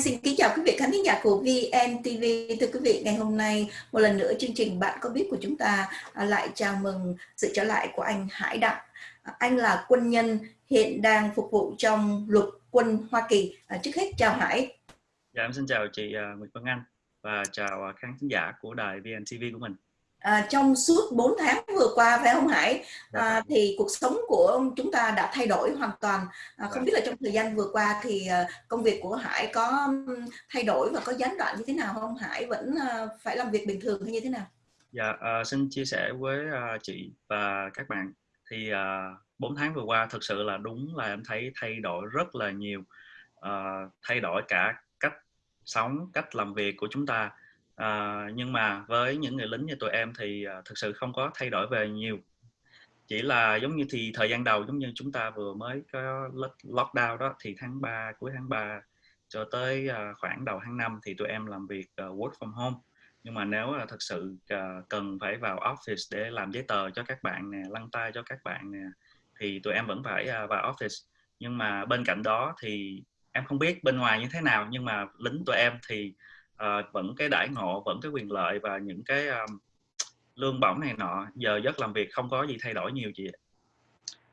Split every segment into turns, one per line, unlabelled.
Anh xin kính chào quý vị khán giả của VNTV. Thưa quý vị, ngày hôm nay một lần nữa chương trình Bạn có biết của chúng ta à, lại chào mừng sự trở lại của anh Hải Đặng. À, anh là quân nhân hiện đang phục vụ trong lục quân Hoa Kỳ. À, trước hết chào Hải.
Dạ em xin chào chị Nguyễn Văn Anh và chào khán giả của đài VNTV của mình
à, trong suốt 4 tháng vừa qua phải không Hải? À, thì cuộc sống của chúng ta đã thay đổi hoàn toàn. À, không dạ. biết là trong thời gian vừa qua thì công việc của Hải có thay đổi và có gián đoạn như thế nào không? Hải vẫn phải làm việc bình thường hay như thế nào?
Dạ à, xin chia sẻ với chị và các bạn. Thì à, 4 tháng vừa qua thực sự là đúng là em thấy thay đổi rất là nhiều. À, thay đổi cả cách sống cách làm việc của chúng ta à, nhưng mà với những người lính như tụi em thì à, thực sự không có thay đổi về nhiều. Chỉ là giống như thì thời gian đầu giống như chúng ta vừa mới có lockdown đó thì tháng 3 cuối tháng 3 cho tới à, khoảng đầu tháng 5 thì tụi em làm việc à, work from home. Nhưng mà nếu là thực sự à, cần phải vào office để làm giấy tờ cho các bạn nè lăn tay cho các bạn nè thì tụi em vẫn phải à, vào office. Nhưng mà bên cạnh đó thì em không biết bên ngoài như thế nào nhưng mà lính tụi em thì uh, vẫn cái đãi ngộ vẫn cái quyền lợi và những cái um, lương bổng này nọ giờ giấc làm việc không có gì thay đổi nhiều chị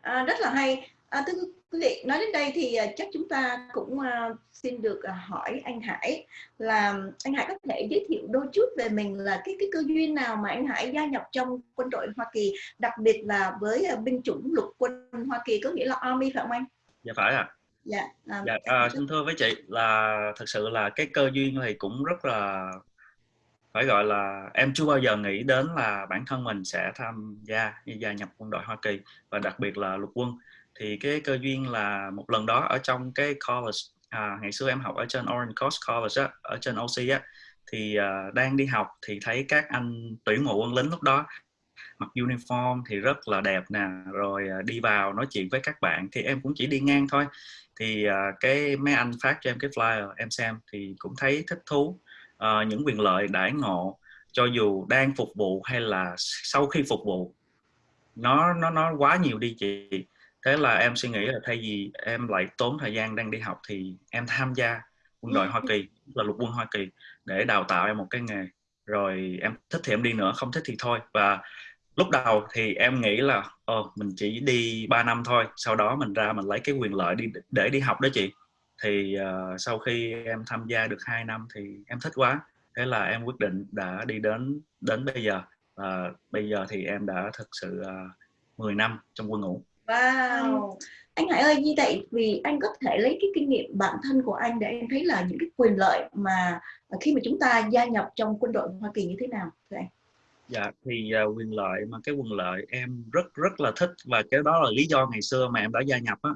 à, rất là hay à, thưa quý vị nói đến đây thì chắc chúng ta cũng uh, xin được uh, hỏi anh Hải là anh Hải có thể giới thiệu đôi chút về mình là cái cái cơ duyên nào mà anh Hải gia nhập trong quân đội Hoa Kỳ đặc biệt là với uh, binh chủng lục quân Hoa Kỳ có nghĩa là Army phải không anh?
Dạ phải ạ. À dạ, à, dạ à, xin thưa với chị là thật sự là cái cơ duyên thì cũng rất là phải gọi là em chưa bao giờ nghĩ đến là bản thân mình sẽ tham gia gia nhập quân đội Hoa Kỳ và đặc biệt là lục quân. Thì cái cơ duyên là một lần đó ở trong cái college à, ngày xưa em học ở trên Orange Coast College á, ở trên OC á thì uh, đang đi học thì thấy các anh tuyển mộ quân lính lúc đó mặc uniform thì rất là đẹp nè rồi uh, đi vào nói chuyện với các bạn thì em cũng chỉ đi ngang thôi thì uh, cái mấy anh phát cho em cái flyer em xem thì cũng thấy thích thú uh, những quyền lợi đãi ngộ cho dù đang phục vụ hay là sau khi phục vụ. Nó nó nó quá nhiều đi chị. Thế là em suy nghĩ là thay vì em lại tốn thời gian đang đi học thì em tham gia quân đội Hoa Kỳ là lục quân Hoa Kỳ để đào tạo em một cái nghề. Rồi em thích thì em đi nữa không thích thì thôi. Và lúc đầu thì em nghĩ là ồ mình chỉ đi 3 năm thôi sau đó mình ra mình lấy cái quyền lợi đi để đi học đó chị. Thì uh, sau khi em tham gia được 2 năm thì em thích quá. Thế là em quyết định đã đi đến đến bây giờ. Và uh, bây giờ thì em đã thực sự uh, ờ, 10 năm trong quân ngũ.
Wow! Anh Hải ơi như vậy vì anh có thể lấy cái kinh nghiệm bản thân của anh để anh thấy là những cái quyền lợi mà khi mà chúng ta gia nhập trong quân đội Hoa Kỳ như thế nào thưa anh
dạ thì uh, quyền lợi mà cái quyền lợi em rất rất là thích và cái đó là lý do ngày xưa mà em đã gia nhập á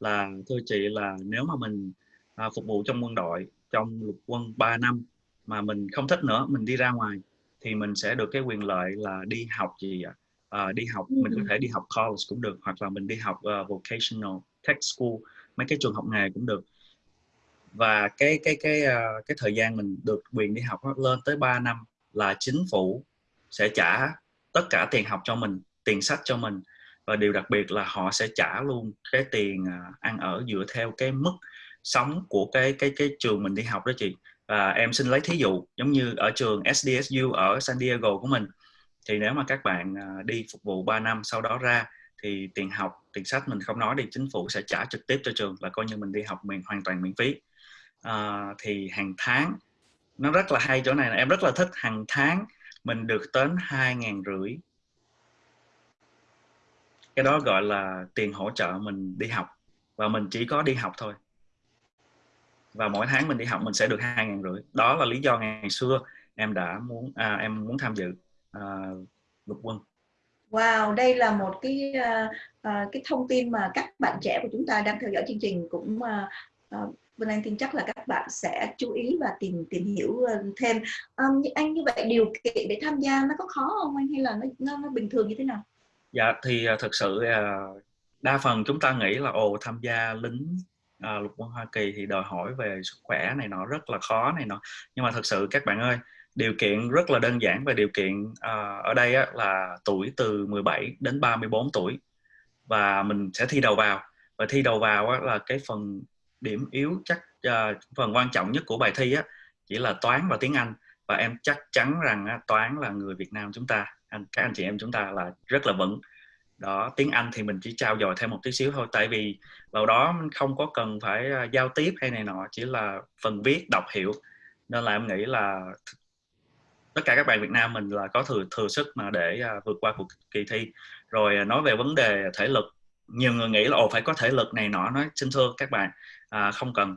là thưa chị là nếu mà mình uh, phục vụ trong quân đội trong lục quân 3 năm mà mình không thích nữa mình đi ra ngoài thì mình sẽ được cái quyền lợi là đi học gì ạ? À, đi học mình có thể đi học college cũng được hoặc là mình đi học uh, vocational tech school mấy cái trường học nghề cũng được. Và cái cái cái uh, cái thời gian mình được quyền đi học lên tới 3 năm là chính phủ sẽ trả tất cả tiền học cho mình tiền sách cho mình. Và điều đặc biệt là họ sẽ trả luôn cái tiền à, ăn ở dựa theo cái mức sống của cái cái cái trường mình đi học đó chị. Và em xin lấy thí dụ giống như ở trường SDSU ở San Diego của mình. Thì nếu mà các bạn à, đi phục vụ 3 năm sau đó ra thì tiền học tiền sách mình không nói đi chính phủ sẽ trả trực tiếp cho trường là coi như mình đi học mình hoàn toàn miễn phí. À, thì hàng tháng nó rất là hay chỗ này là em rất là thích hàng tháng mình được đến hai ngàn rưỡi. Cái đó gọi là tiền hỗ trợ mình đi học. Và mình chỉ có đi học thôi. Và mỗi tháng mình đi học mình sẽ được hai ngàn rưỡi. Đó là lý do ngày xưa em đã muốn à, em muốn tham dự à, lục quân.
Wow, đây là một cái uh, uh, cái thông tin mà các bạn trẻ của chúng ta đang theo dõi chương trình cũng uh, uh, Vân Anh tin chắc là các bạn sẽ chú ý và tìm tìm hiểu ờ, thêm. Um, anh như vậy điều kiện để tham gia nó có khó không anh hay là nó nó, nó bình thường như thế nào?
Dạ thì uh, thực sự uh, đa phần chúng ta nghĩ là ồ tham gia lính uh, lục quân Hoa Kỳ thì đòi hỏi về sức khỏe này nọ rất là khó này nọ. Nhưng mà thực sự các bạn ơi điều kiện rất là đơn giản và điều kiện uh, ở đây á, là tuổi từ 17 đến 34 tuổi và mình sẽ thi đầu vào và thi đầu vào á, là cái phần điểm yếu chắc uh, phần quan trọng nhất của bài thi á chỉ là toán và tiếng Anh. Và em chắc chắn rằng á, toán là người Việt Nam chúng ta anh các anh chị em chúng ta là rất là vững. Đó tiếng Anh thì mình chỉ trao dồi thêm một tí xíu thôi tại vì vào đó không có cần phải uh, giao tiếp hay này nọ chỉ là phần viết đọc hiểu. Nên là em nghĩ là tất cả các bạn Việt Nam mình là có thừa thừa sức mà để uh, vượt qua cuộc kỳ thi. Rồi uh, nói về vấn đề thể lực nhiều người nghĩ là ồ phải có thể lực này nọ. Nói xin thưa các bạn à, không cần.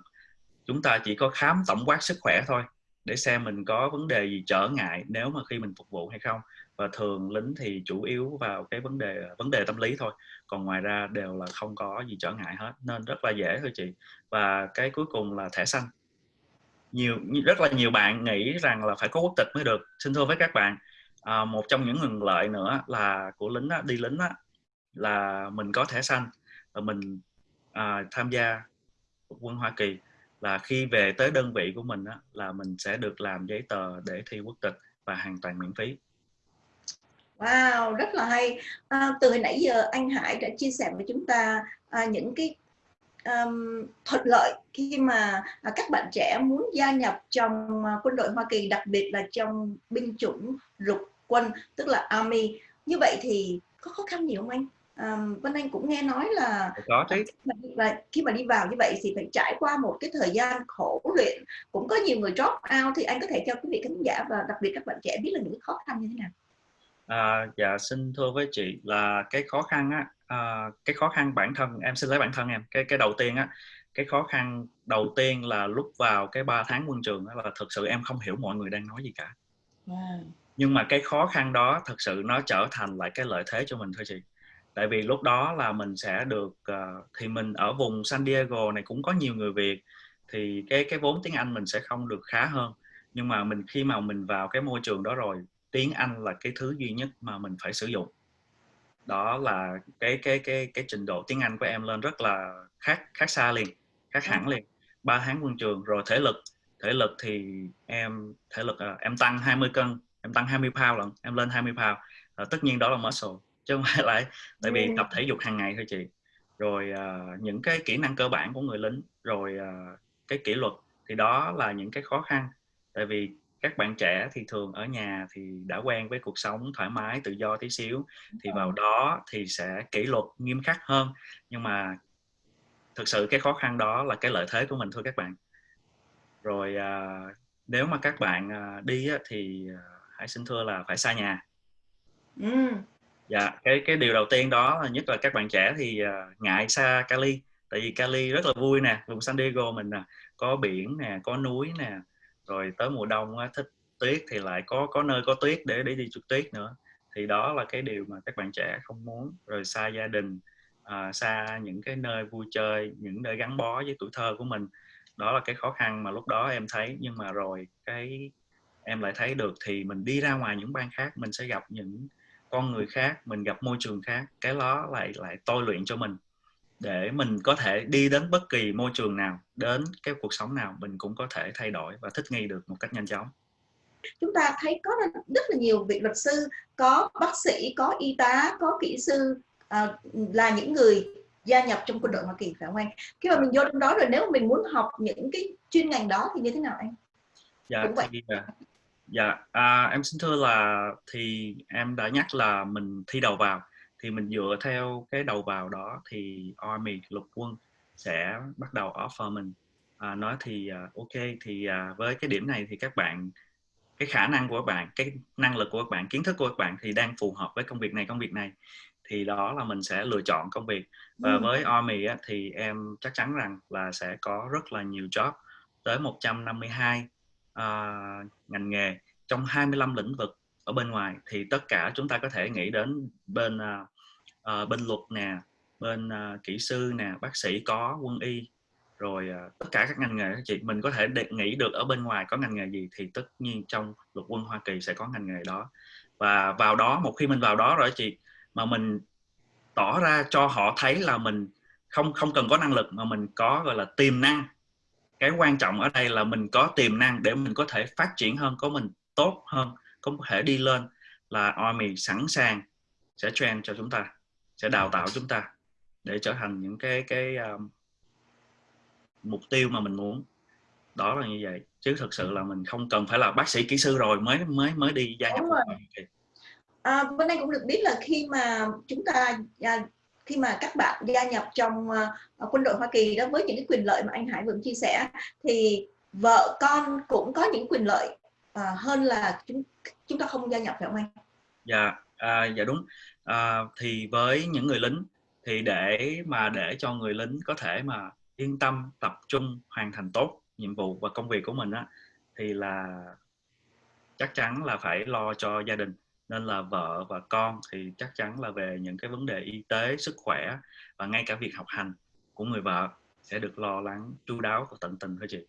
Chúng ta chỉ có khám tổng quát sức khỏe thôi để xem mình có vấn đề gì trở ngại nếu mà khi mình phục vụ hay không. Và thường lính thì chủ yếu vào cái vấn đề vấn đề tâm lý thôi còn ngoài ra đều là không có gì trở ngại hết nên rất là dễ thôi chị. Và cái cuối cùng là thẻ xanh. Nhiều rất là nhiều bạn nghĩ rằng là phải có quốc tịch mới được. Xin thưa với các bạn à, một trong những nguồn lợi nữa là của lính á, đi lính á, là mình có thẻ xanh và mình à, tham gia quân Hoa Kỳ là khi về tới đơn vị của mình á, là mình sẽ được làm giấy tờ để thi quốc tịch và hoàn toàn miễn phí.
Wow, rất là hay. À, từ hồi nãy giờ anh Hải đã chia sẻ với chúng ta à, những cái um, thuận lợi khi mà à, các bạn trẻ muốn gia nhập trong à, quân đội Hoa Kỳ, đặc biệt là trong binh chủng lục quân, tức là Army. Như vậy thì có khó khăn gì không anh? Um, Vân Anh cũng nghe nói là
có chứ
và khi mà đi vào như vậy thì phải trải qua một cái thời gian khổ luyện. Cũng có nhiều người drop out thì anh có thể cho quý vị khán giả và đặc biệt các bạn trẻ biết là những khó khăn như thế nào?
À, dạ xin thưa với chị là cái khó khăn á à, cái khó khăn bản thân em xin lấy bản thân em cái cái đầu tiên á cái khó khăn đầu tiên là lúc vào cái 3 tháng quân trường đó là thực sự em không hiểu mọi người đang nói gì cả. Wow. nhưng mà cái khó khăn đó thực sự nó trở thành lại cái lợi thế cho mình thôi chị tại vì lúc đó là mình sẽ được uh, thì mình ở vùng San Diego này cũng có nhiều người Việt thì cái cái vốn tiếng Anh mình sẽ không được khá hơn. Nhưng mà mình khi mà mình vào cái môi trường đó rồi tiếng Anh là cái thứ duy nhất mà mình phải sử dụng. Đó là cái cái cái cái trình độ tiếng Anh của em lên rất là khác khác xa liền khác hẳn liền. Ba tháng quân trường rồi thể lực. Thể lực thì em thể lực uh, em tăng 20 cân em tăng 20 pound lận em lên 20 pound. Uh, tất nhiên đó là muscle chứ không phải là tại vì tập thể dục hàng ngày thôi chị. Rồi uh, những cái kỹ năng cơ bản của người lính rồi uh, cái kỷ luật thì đó là những cái khó khăn. Tại vì các bạn trẻ thì thường ở nhà thì đã quen với cuộc sống thoải mái tự do tí xíu. Thì vào đó thì sẽ kỷ luật nghiêm khắc hơn. Nhưng mà thực sự cái khó khăn đó là cái lợi thế của mình thôi các bạn. Rồi uh, nếu mà các bạn uh, đi á, thì uh, hãy xin thưa là phải xa nhà. Ừ dạ cái cái điều đầu tiên đó là nhất là các bạn trẻ thì uh, ngại xa Cali. Tại vì Cali rất là vui nè vùng San Diego mình nè có biển nè có núi nè rồi tới mùa đông thích tuyết thì lại có có nơi có tuyết để để đi trượt tuyết nữa. Thì đó là cái điều mà các bạn trẻ không muốn. Rồi xa gia đình à, xa những cái nơi vui chơi những nơi gắn bó với tuổi thơ của mình. Đó là cái khó khăn mà lúc đó em thấy. Nhưng mà rồi cái em lại thấy được thì mình đi ra ngoài những bang khác mình sẽ gặp những con người khác mình gặp môi trường khác cái đó lại lại tôi luyện cho mình để mình có thể đi đến bất kỳ môi trường nào đến cái cuộc sống nào mình cũng có thể thay đổi và thích nghi được một cách nhanh chóng
chúng ta thấy có rất là nhiều vị luật sư có bác sĩ có y tá có kỹ sư à, là những người gia nhập trong quân đội Hoa Kỳ phải không anh? Khi mà mình vô trong đó rồi nếu mà mình muốn học những cái chuyên ngành đó thì như thế nào anh?
Dạ, Cũng vậy. Thì, à, dạ à, em xin thưa là thì em đã nhắc là mình thi đầu vào. Thì mình dựa theo cái đầu vào đó thì Army lục quân sẽ bắt đầu offer mình. À, nói thì uh, ok thì uh, với cái điểm này thì các bạn cái khả năng của các bạn cái năng lực của các bạn kiến thức của các bạn thì đang phù hợp với công việc này công việc này. Thì đó là mình sẽ lựa chọn công việc. Và ừ. với Army á, thì em chắc chắn rằng là sẽ có rất là nhiều job tới 152 uh, ngành nghề trong 25 lĩnh vực ở bên ngoài thì tất cả chúng ta có thể nghĩ đến bên uh, uh, bên luật nè bên uh, kỹ sư nè bác sĩ có quân y rồi uh, tất cả các ngành nghề chị. Mình có thể để nghĩ được ở bên ngoài có ngành nghề gì thì tất nhiên trong luật quân Hoa Kỳ sẽ có ngành nghề đó. Và vào đó một khi mình vào đó rồi chị mà mình tỏ ra cho họ thấy là mình không không cần có năng lực mà mình có gọi là tiềm năng cái quan trọng ở đây là mình có tiềm năng để mình có thể phát triển hơn có mình tốt hơn có thể đi lên là Army sẵn sàng sẽ train cho chúng ta sẽ đào tạo chúng ta để trở thành những cái cái um, mục tiêu mà mình muốn. Đó là như vậy. Chứ thực sự là mình không cần phải là bác sĩ kỹ sư rồi mới mới mới đi gia nhập
à, bên đây cũng được biết là khi mà chúng ta à, khi mà các bạn gia nhập trong uh, quân đội Hoa Kỳ đó với những cái quyền lợi mà anh Hải vừa chia sẻ thì vợ con cũng có những quyền lợi uh, hơn là chúng chúng ta không gia nhập phải không anh?
Dạ, à, dạ đúng. À, thì với những người lính thì để mà để cho người lính có thể mà yên tâm tập trung hoàn thành tốt nhiệm vụ và công việc của mình á thì là chắc chắn là phải lo cho gia đình nên là vợ và con thì chắc chắn là về những cái vấn đề y tế sức khỏe và ngay cả việc học hành của người vợ sẽ được lo lắng chu đáo và tận tình thôi chị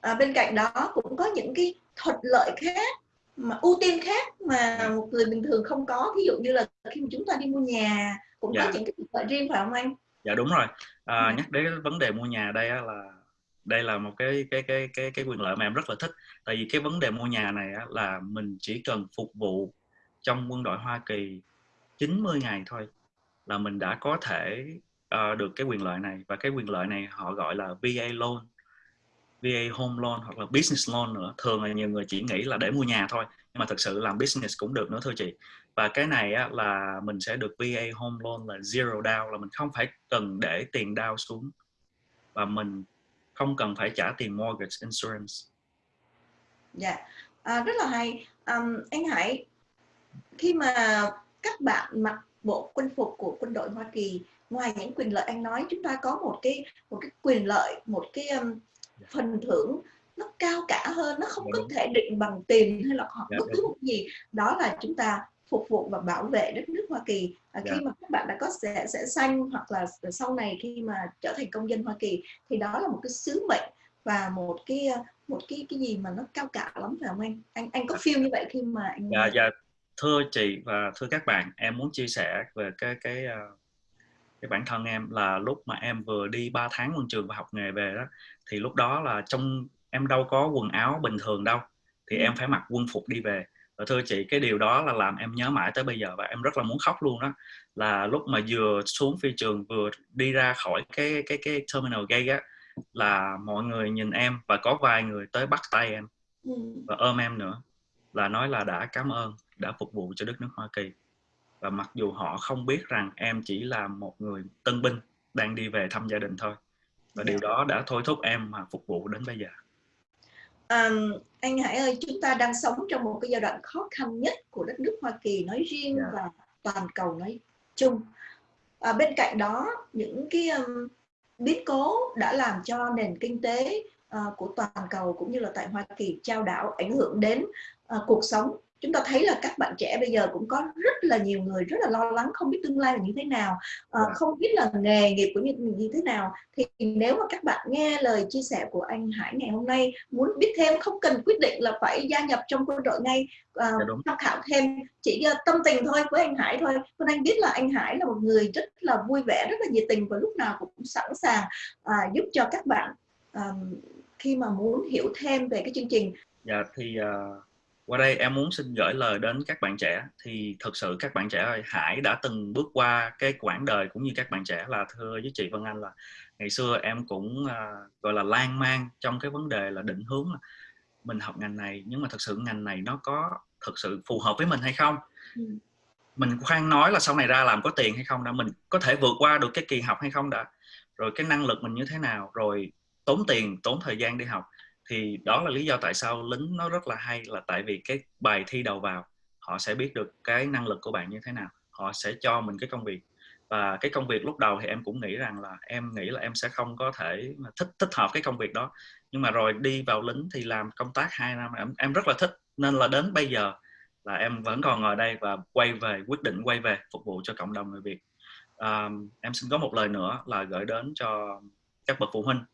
à, bên cạnh đó cũng có những cái thuận lợi khác mà ưu tiên khác mà dạ. một người bình thường không có ví dụ như là khi mà chúng ta đi mua nhà cũng dạ. có những cái thuận lợi riêng phải không anh
dạ đúng rồi à, dạ. nhắc đến vấn đề mua nhà đây là đây là một cái cái cái cái cái quyền lợi mà em rất là thích tại vì cái vấn đề mua nhà này á, là mình chỉ cần phục vụ trong quân đội Hoa Kỳ 90 ngày thôi là mình đã có thể uh, được cái quyền lợi này và cái quyền lợi này họ gọi là VA loan VA home loan hoặc là business loan nữa thường là nhiều người chỉ nghĩ là để mua nhà thôi nhưng mà thực sự làm business cũng được nữa thưa chị và cái này á, là mình sẽ được VA home loan là zero down là mình không phải cần để tiền down xuống và mình không cần phải trả tiền mortgage insurance.
Dạ, yeah. à, rất là hay. Um, anh Hải, khi mà các bạn mặc bộ quân phục của quân đội Hoa Kỳ, ngoài những quyền lợi anh nói, chúng ta có một cái một cái quyền lợi, một cái um, phần thưởng nó cao cả hơn, nó không yeah, có thể định bằng tiền hay là hoặc yeah, bất cứ một gì. Đó là chúng ta phục vụ và bảo vệ đất nước Hoa Kỳ à, khi yeah. Dạ. mà các bạn đã có sẽ sẽ xanh hoặc là sau này khi mà trở thành công dân Hoa Kỳ thì đó là một cái sứ mệnh và một cái một cái cái gì mà nó cao cả lắm phải không anh anh anh có feel như vậy khi mà anh
dạ dạ thưa chị và thưa các bạn em muốn chia sẻ về cái cái ờ, cái bản thân em là lúc mà em vừa đi 3 tháng quân trường và học nghề về đó thì lúc đó là trong em đâu có quần áo bình thường đâu thì ừ. em phải mặc quân phục đi về và thưa chị cái điều đó là làm em nhớ mãi tới bây giờ và em rất là muốn khóc luôn đó là lúc mà vừa xuống phi trường vừa đi ra khỏi cái cái cái terminal gate á là mọi người nhìn em và có vài người tới bắt tay em ừ. và ôm em nữa là nói là đã cảm ơn đã phục vụ cho đất nước Hoa Kỳ và mặc dù họ không biết rằng em chỉ là một người tân binh đang đi về thăm gia đình thôi và điều dạ. đó đã thôi thúc em mà phục vụ đến bây giờ
um, anh Hải ơi chúng ta đang sống trong một cái giai đoạn khó khăn nhất của đất nước Hoa Kỳ nói riêng yeah. Dạ. và toàn cầu nói chung à, bên cạnh đó những cái um, biến cố đã làm cho nền kinh tế uh, của toàn cầu cũng như là tại Hoa Kỳ trao đảo ảnh hưởng đến uh, cuộc sống. Chúng ta thấy là các bạn trẻ bây giờ cũng có rất là nhiều người rất là lo lắng không biết tương lai là như thế nào uh, không biết là nghề nghiệp của như, như thế nào. Thì nếu mà các bạn nghe lời chia sẻ của anh Hải ngày hôm nay muốn biết thêm không cần quyết định là phải gia nhập trong quân đội ngay uh, tham khảo thêm chỉ uh, tâm tình thôi với anh Hải thôi. Vân Anh biết là anh Hải là một người rất là vui vẻ rất là nhiệt tình và lúc nào cũng sẵn sàng uh, giúp cho các bạn um, khi mà muốn hiểu thêm về cái chương trình.
Dạ thì uh qua đây em muốn xin gửi lời đến các bạn trẻ. Thì thực sự các bạn trẻ ơi Hải đã từng bước qua cái quãng đời cũng như các bạn trẻ là thưa với chị Vân Anh là ngày xưa em cũng uh, gọi là lan man trong cái vấn đề là định hướng là mình học ngành này nhưng mà thực sự ngành này nó có thực sự phù hợp với mình hay không? Ừ. mình khoan nói là sau này ra làm có tiền hay không đã mình có thể vượt qua được cái kỳ học hay không đã rồi cái năng lực mình như thế nào rồi tốn tiền tốn thời gian đi học thì đó là lý do tại sao lính nó rất là hay là tại vì cái bài thi đầu vào họ sẽ biết được cái năng lực của bạn như thế nào. Họ sẽ cho mình cái công việc. Và cái công việc lúc đầu thì em cũng nghĩ rằng là em nghĩ là em sẽ không có thể thích thích hợp cái công việc đó. Nhưng mà rồi đi vào lính thì làm công tác hai năm em em rất là thích. Nên là đến bây giờ là em vẫn còn ngồi đây và quay về quyết định quay về phục vụ cho cộng đồng người Việt. À, em xin có một lời nữa là gửi đến cho các bậc phụ huynh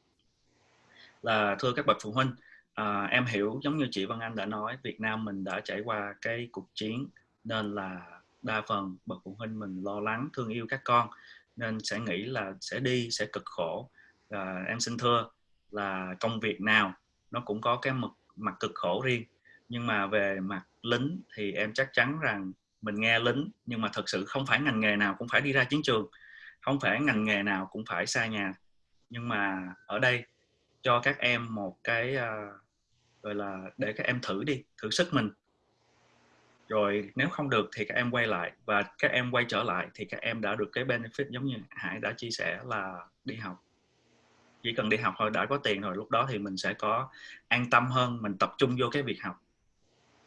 là thưa các bậc phụ huynh à, em hiểu giống như chị Văn Anh đã nói Việt Nam mình đã trải qua cái cuộc chiến nên là đa phần bậc phụ huynh mình lo lắng thương yêu các con nên sẽ nghĩ là sẽ đi sẽ cực khổ. À, em xin thưa là công việc nào nó cũng có cái mặt, mặt cực khổ riêng. Nhưng mà về mặt lính thì em chắc chắn rằng mình nghe lính nhưng mà thật sự không phải ngành nghề nào cũng phải đi ra chiến trường không phải ngành nghề nào cũng phải xa nhà. Nhưng mà ở đây cho các em một cái uh, gọi là để các em thử đi thử sức mình. Rồi nếu không được thì các em quay lại và các em quay trở lại thì các em đã được cái benefit giống như Hải đã chia sẻ là đi học. Chỉ cần đi học thôi đã có tiền rồi lúc đó thì mình sẽ có an tâm hơn mình tập trung vô cái việc học.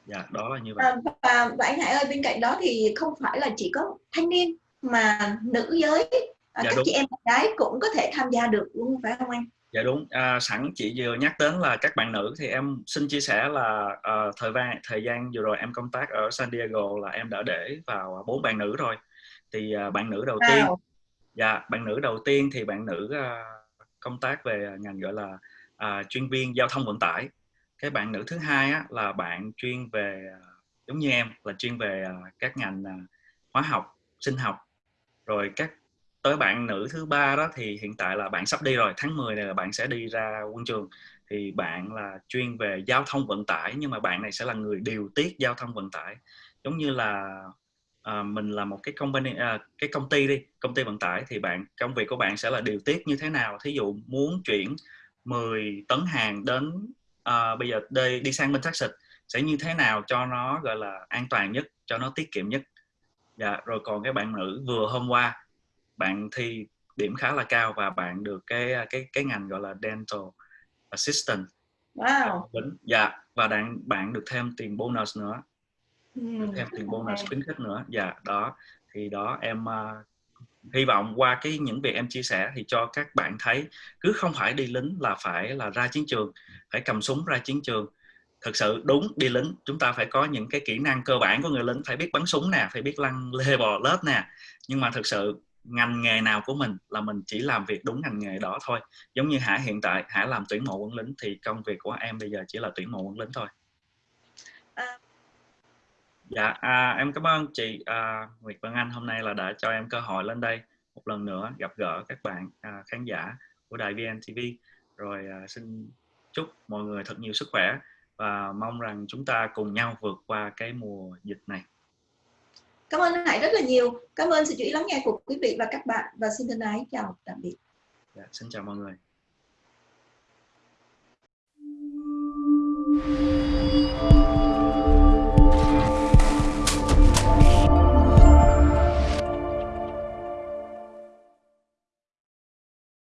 Dạ đó là như vậy.
À, và, và anh Hải ơi bên cạnh đó thì không phải là chỉ có thanh niên mà nữ giới à, dạ, các đúng. chị em gái cũng có thể tham gia được luôn phải không anh
dạ đúng. À, sẵn chị vừa nhắc đến là các bạn nữ thì em xin chia sẻ là uh, thời gian thời gian vừa rồi em công tác ở San Diego là em đã để vào bốn bạn nữ rồi. Thì uh, bạn nữ đầu wow. tiên dạ bạn nữ đầu tiên thì bạn nữ uh, công tác về ngành gọi là uh, chuyên viên giao thông vận tải. Cái bạn nữ thứ hai á, là bạn chuyên về giống như em là chuyên về uh, các ngành uh, hóa học sinh học. Rồi các tới bạn nữ thứ ba đó thì hiện tại là bạn sắp đi rồi tháng 10 này là bạn sẽ đi ra quân trường. Thì bạn là chuyên về giao thông vận tải nhưng mà bạn này sẽ là người điều tiết giao thông vận tải. Giống như là à, mình là một cái company à, cái công ty đi công ty vận tải thì bạn công việc của bạn sẽ là điều tiết như thế nào? Thí dụ muốn chuyển 10 tấn hàng đến à, bây giờ đi, đi sang bên Texas sẽ như thế nào cho nó gọi là an toàn nhất cho nó tiết kiệm nhất? Dạ rồi còn cái bạn nữ vừa hôm qua bạn thi điểm khá là cao và bạn được cái cái cái ngành gọi là dental assistant.
Wow.
dạ và bạn bạn được thêm tiền bonus nữa. Được thêm tiền bonus khuyến khích nữa. Dạ đó. Thì đó em uh, hy vọng qua cái những việc em chia sẻ thì cho các bạn thấy cứ không phải đi lính là phải là ra chiến trường phải cầm súng ra chiến trường. Thực sự đúng đi lính chúng ta phải có những cái kỹ năng cơ bản của người lính phải biết bắn súng nè phải biết lăn lê bò lết nè. Nhưng mà thực sự ngành nghề nào của mình là mình chỉ làm việc đúng ngành nghề đó thôi. Giống như hải hiện tại hải làm tuyển mộ quân lính thì công việc của em bây giờ chỉ là tuyển mộ quân lính thôi. À. dạ à, em cảm ơn chị à, Nguyệt Vân Anh hôm nay là đã cho em cơ hội lên đây một lần nữa gặp gỡ các bạn à, khán giả của đài VNTV rồi à, xin chúc mọi người thật nhiều sức khỏe và mong rằng chúng ta cùng nhau vượt qua cái mùa dịch này
Cảm ơn Hải rất là nhiều. Cảm ơn sự chú ý lắng nghe của quý vị và các bạn và xin thân ái chào tạm biệt.
Dạ, xin chào mọi người.